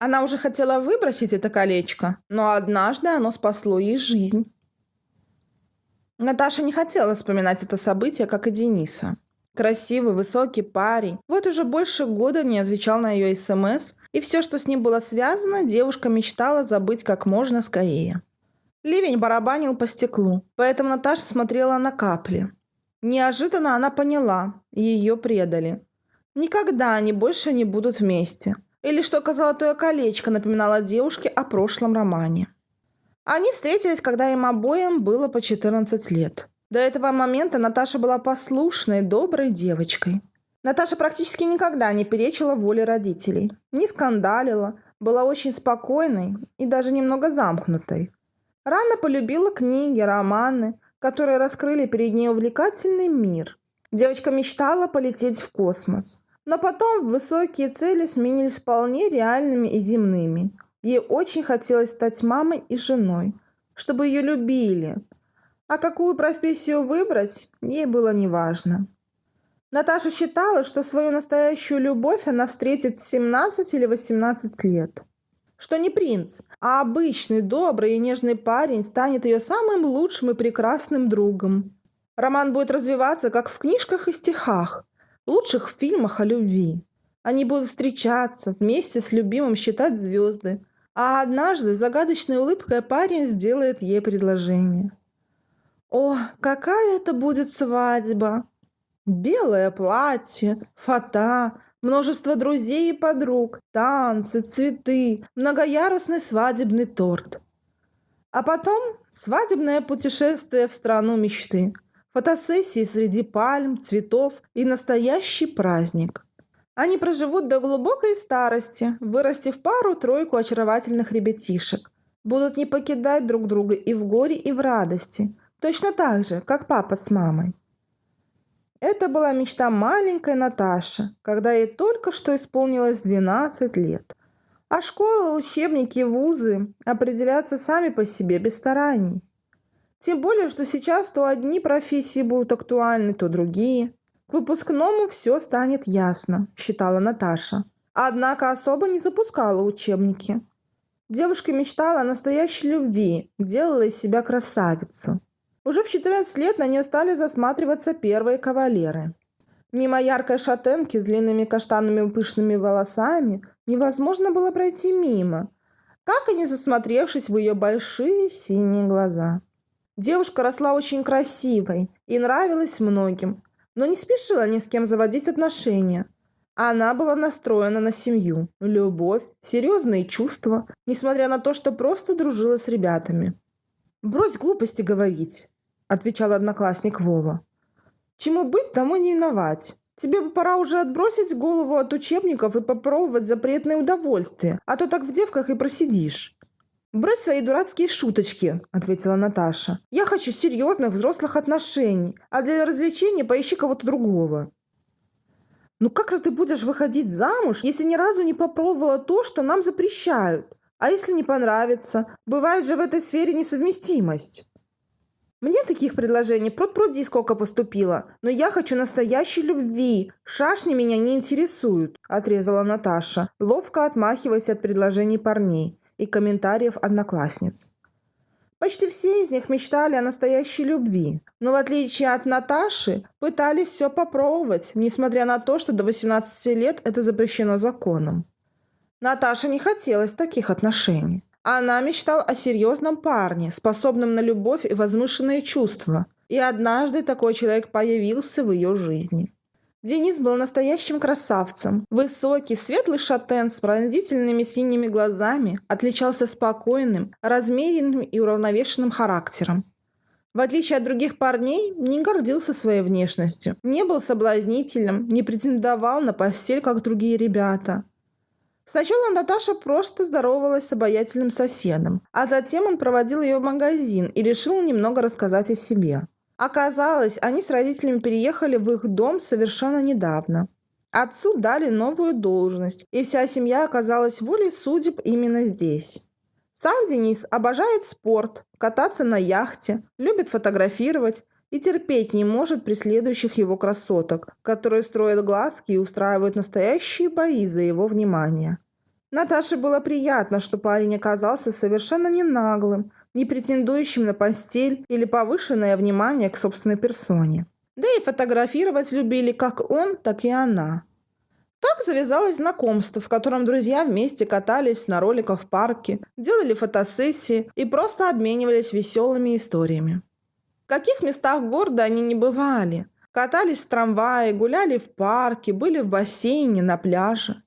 Она уже хотела выбросить это колечко, но однажды оно спасло ей жизнь. Наташа не хотела вспоминать это событие, как и Дениса. Красивый, высокий парень. Вот уже больше года не отвечал на ее СМС, и все, что с ним было связано, девушка мечтала забыть как можно скорее. Ливень барабанил по стеклу, поэтому Наташа смотрела на капли. Неожиданно она поняла, ее предали. Никогда они больше не будут вместе. Или что золотое колечко напоминало девушке о прошлом романе. Они встретились, когда им обоим было по 14 лет. До этого момента Наташа была послушной, доброй девочкой. Наташа практически никогда не перечила воле родителей, не скандалила, была очень спокойной и даже немного замкнутой. Рано полюбила книги, романы, которые раскрыли перед ней увлекательный мир. Девочка мечтала полететь в космос. Но потом высокие цели сменились вполне реальными и земными. Ей очень хотелось стать мамой и женой, чтобы ее любили. А какую профессию выбрать, ей было неважно. Наташа считала, что свою настоящую любовь она встретит в 17 или 18 лет что не принц, а обычный, добрый и нежный парень станет ее самым лучшим и прекрасным другом. Роман будет развиваться, как в книжках и стихах, лучших фильмах о любви. Они будут встречаться, вместе с любимым считать звезды, а однажды загадочной улыбкой парень сделает ей предложение. О, какая это будет свадьба! Белое платье, фата, множество друзей и подруг, танцы, цветы, многоярусный свадебный торт. А потом свадебное путешествие в страну мечты, фотосессии среди пальм, цветов и настоящий праздник. Они проживут до глубокой старости, вырастив пару-тройку очаровательных ребятишек. Будут не покидать друг друга и в горе, и в радости, точно так же, как папа с мамой. Это была мечта маленькой Наташи, когда ей только что исполнилось 12 лет. А школы, учебники, вузы определятся сами по себе без стараний. Тем более, что сейчас то одни профессии будут актуальны, то другие. К выпускному все станет ясно, считала Наташа. Однако особо не запускала учебники. Девушка мечтала о настоящей любви, делала из себя красавицу. Уже в 14 лет на нее стали засматриваться первые кавалеры. Мимо яркой шатенки с длинными каштанными пышными волосами невозможно было пройти мимо, как и не засмотревшись в ее большие синие глаза. Девушка росла очень красивой и нравилась многим, но не спешила ни с кем заводить отношения. Она была настроена на семью, любовь, серьезные чувства, несмотря на то, что просто дружила с ребятами. «Брось глупости говорить», – отвечал одноклассник Вова. «Чему быть, тому не виновать. Тебе бы пора уже отбросить голову от учебников и попробовать запретные удовольствия, а то так в девках и просидишь». «Брось свои дурацкие шуточки», – ответила Наташа. «Я хочу серьезных взрослых отношений, а для развлечения поищи кого-то другого». «Ну как же ты будешь выходить замуж, если ни разу не попробовала то, что нам запрещают? А если не понравится? Бывает же в этой сфере несовместимость. Мне таких предложений пруд-пруди сколько поступило, но я хочу настоящей любви. Шашни меня не интересуют», – отрезала Наташа, ловко отмахиваясь от предложений парней и комментариев одноклассниц. Почти все из них мечтали о настоящей любви, но в отличие от Наташи, пытались все попробовать, несмотря на то, что до 18 лет это запрещено законом. Наташе не хотелось таких отношений. Она мечтала о серьезном парне, способном на любовь и возвышенные чувства. И однажды такой человек появился в ее жизни. Денис был настоящим красавцем. Высокий, светлый шатен с пронзительными синими глазами отличался спокойным, размеренным и уравновешенным характером. В отличие от других парней, не гордился своей внешностью, не был соблазнительным, не претендовал на постель, как другие ребята. Сначала Наташа просто здоровалась с обаятельным соседом, а затем он проводил ее в магазин и решил немного рассказать о себе. Оказалось, они с родителями переехали в их дом совершенно недавно. Отцу дали новую должность, и вся семья оказалась волей судеб именно здесь. Сам Денис обожает спорт, кататься на яхте, любит фотографировать и терпеть не может преследующих его красоток, которые строят глазки и устраивают настоящие бои за его внимание. Наташе было приятно, что парень оказался совершенно не наглым, не претендующим на постель или повышенное внимание к собственной персоне. Да и фотографировать любили как он, так и она. Так завязалось знакомство, в котором друзья вместе катались на роликах в парке, делали фотосессии и просто обменивались веселыми историями. В каких местах города они не бывали. Катались в трамвае, гуляли в парке, были в бассейне, на пляже.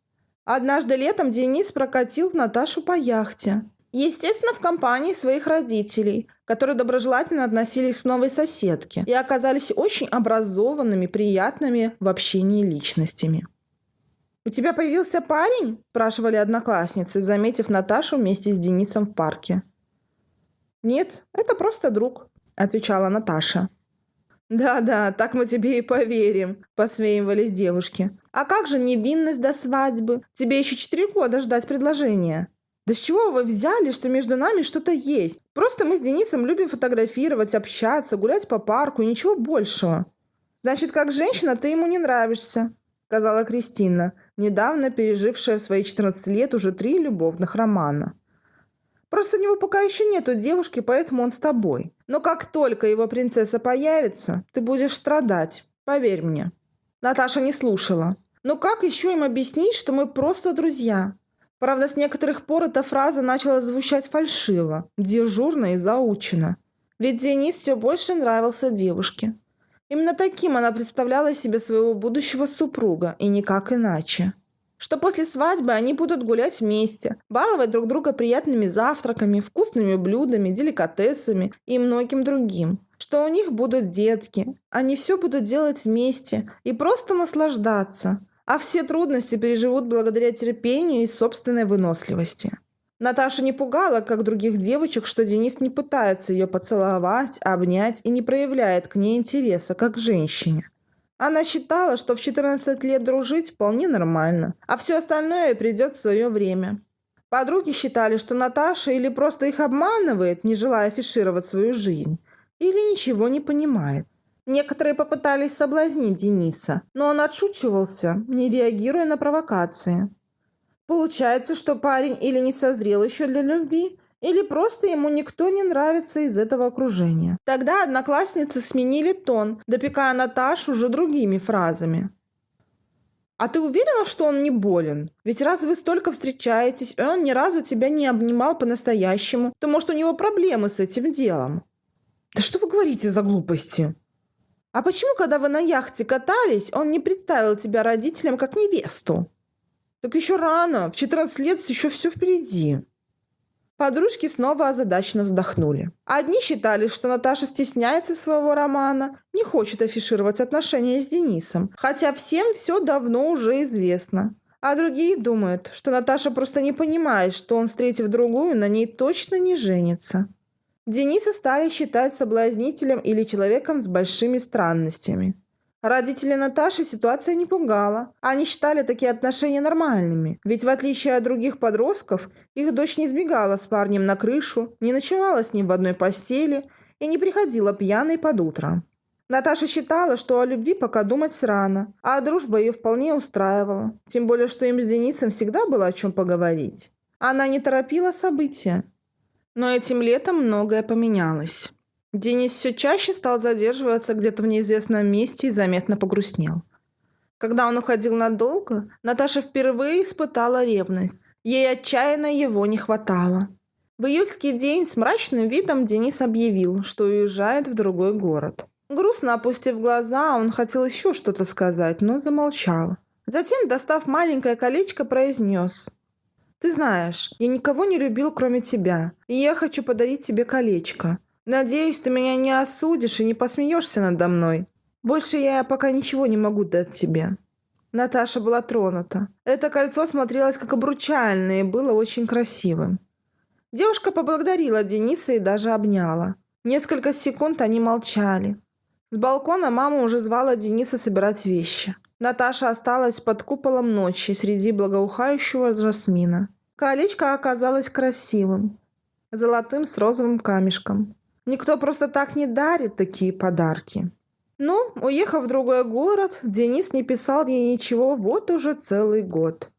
Однажды летом Денис прокатил Наташу по яхте. Естественно, в компании своих родителей, которые доброжелательно относились к новой соседке и оказались очень образованными, приятными в общении личностями. «У тебя появился парень?» – спрашивали одноклассницы, заметив Наташу вместе с Денисом в парке. «Нет, это просто друг», – отвечала Наташа. «Да-да, так мы тебе и поверим», – посмеивались девушки. «А как же невинность до свадьбы? Тебе еще четыре года ждать предложения». «Да с чего вы взяли, что между нами что-то есть? Просто мы с Денисом любим фотографировать, общаться, гулять по парку и ничего большего». «Значит, как женщина ты ему не нравишься», – сказала Кристина, недавно пережившая в свои 14 лет уже три любовных романа. Просто у него пока еще нету девушки, поэтому он с тобой. Но как только его принцесса появится, ты будешь страдать. Поверь мне». Наташа не слушала. «Но как еще им объяснить, что мы просто друзья?» Правда, с некоторых пор эта фраза начала звучать фальшиво, дежурно и заучено. Ведь Денис все больше нравился девушке. Именно таким она представляла себе своего будущего супруга, и никак иначе что после свадьбы они будут гулять вместе, баловать друг друга приятными завтраками, вкусными блюдами, деликатесами и многим другим. Что у них будут детки, они все будут делать вместе и просто наслаждаться, а все трудности переживут благодаря терпению и собственной выносливости. Наташа не пугала, как других девочек, что Денис не пытается ее поцеловать, обнять и не проявляет к ней интереса, как к женщине. Она считала, что в 14 лет дружить вполне нормально, а все остальное придет в свое время. Подруги считали, что Наташа или просто их обманывает, не желая афишировать свою жизнь, или ничего не понимает. Некоторые попытались соблазнить Дениса, но он отшучивался, не реагируя на провокации. Получается, что парень или не созрел еще для любви, или просто ему никто не нравится из этого окружения. Тогда одноклассницы сменили тон, допекая Наташу уже другими фразами. «А ты уверена, что он не болен? Ведь раз вы столько встречаетесь, и он ни разу тебя не обнимал по-настоящему, то, может, у него проблемы с этим делом?» «Да что вы говорите за глупости?» «А почему, когда вы на яхте катались, он не представил тебя родителям как невесту?» «Так еще рано, в 14 лет еще все впереди». Подружки снова озадаченно вздохнули. Одни считали, что Наташа стесняется своего романа, не хочет афишировать отношения с Денисом, хотя всем все давно уже известно. А другие думают, что Наташа просто не понимает, что он, встретив другую, на ней точно не женится. Дениса стали считать соблазнителем или человеком с большими странностями. Родители Наташи ситуация не пугала. Они считали такие отношения нормальными. Ведь в отличие от других подростков, их дочь не сбегала с парнем на крышу, не ночевала с ним в одной постели и не приходила пьяной под утро. Наташа считала, что о любви пока думать рано, а дружба ее вполне устраивала. Тем более, что им с Денисом всегда было о чем поговорить. Она не торопила события. Но этим летом многое поменялось. Денис все чаще стал задерживаться где-то в неизвестном месте и заметно погрустнел. Когда он уходил надолго, Наташа впервые испытала ревность. Ей отчаянно его не хватало. В июльский день с мрачным видом Денис объявил, что уезжает в другой город. Грустно опустив глаза, он хотел еще что-то сказать, но замолчал. Затем, достав маленькое колечко, произнес. «Ты знаешь, я никого не любил, кроме тебя, и я хочу подарить тебе колечко. Надеюсь, ты меня не осудишь и не посмеешься надо мной. Больше я пока ничего не могу дать тебе». Наташа была тронута. Это кольцо смотрелось как обручальное и было очень красивым. Девушка поблагодарила Дениса и даже обняла. Несколько секунд они молчали. С балкона мама уже звала Дениса собирать вещи. Наташа осталась под куполом ночи среди благоухающего жасмина. Колечко оказалось красивым, золотым с розовым камешком. Никто просто так не дарит такие подарки. Ну, уехав в другой город, Денис не писал ей ничего вот уже целый год.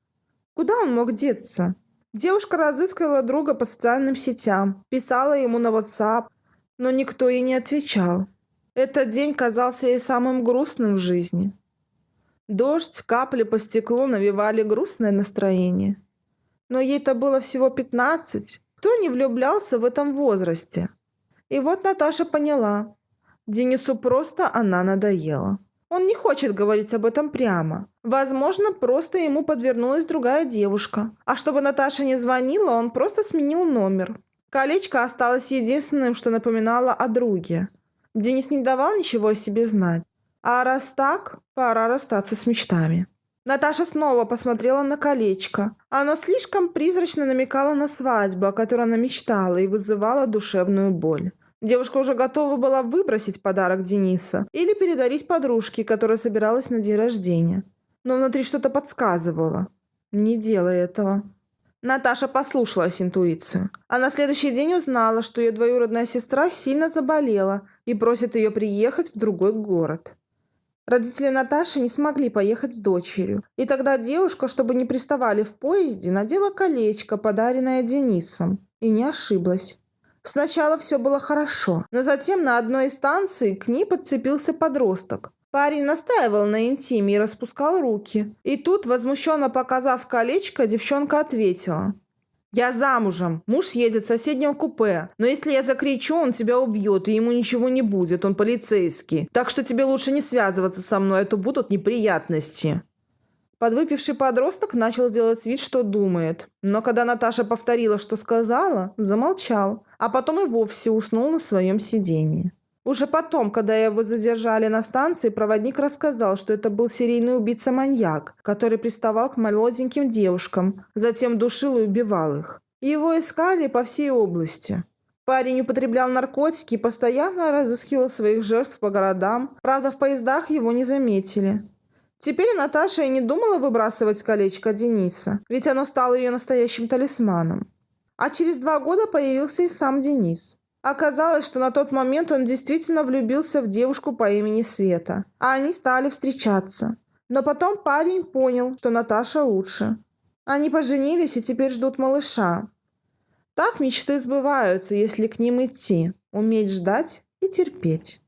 Куда он мог деться? Девушка разыскивала друга по социальным сетям, писала ему на WhatsApp, но никто ей не отвечал. Этот день казался ей самым грустным в жизни. Дождь, капли по стеклу навевали грустное настроение. Но ей-то было всего пятнадцать. Кто не влюблялся в этом возрасте? И вот Наташа поняла. Денису просто она надоела. Он не хочет говорить об этом прямо. Возможно, просто ему подвернулась другая девушка. А чтобы Наташа не звонила, он просто сменил номер. Колечко осталось единственным, что напоминало о друге. Денис не давал ничего о себе знать. А раз так, пора расстаться с мечтами. Наташа снова посмотрела на колечко. Оно слишком призрачно намекало на свадьбу, о которой она мечтала, и вызывало душевную боль. Девушка уже готова была выбросить подарок Дениса или передарить подружке, которая собиралась на день рождения. Но внутри что-то подсказывало. Не делай этого. Наташа послушалась интуицию. А на следующий день узнала, что ее двоюродная сестра сильно заболела и просит ее приехать в другой город. Родители Наташи не смогли поехать с дочерью. И тогда девушка, чтобы не приставали в поезде, надела колечко, подаренное Денисом. И не ошиблась. Сначала все было хорошо, но затем на одной из станций к ней подцепился подросток. Парень настаивал на интиме и распускал руки. И тут, возмущенно показав колечко, девчонка ответила. «Я замужем. Муж едет в соседнем купе. Но если я закричу, он тебя убьет, и ему ничего не будет. Он полицейский. Так что тебе лучше не связываться со мной, а то будут неприятности». Подвыпивший подросток начал делать вид, что думает. Но когда Наташа повторила, что сказала, замолчал, а потом и вовсе уснул на своем сидении. Уже потом, когда его задержали на станции, проводник рассказал, что это был серийный убийца-маньяк, который приставал к молоденьким девушкам, затем душил и убивал их. Его искали по всей области. Парень употреблял наркотики и постоянно разыскивал своих жертв по городам. Правда, в поездах его не заметили. Теперь Наташа и не думала выбрасывать колечко Дениса, ведь оно стало ее настоящим талисманом. А через два года появился и сам Денис. Оказалось, что на тот момент он действительно влюбился в девушку по имени Света, а они стали встречаться. Но потом парень понял, что Наташа лучше. Они поженились и теперь ждут малыша. Так мечты сбываются, если к ним идти, уметь ждать и терпеть.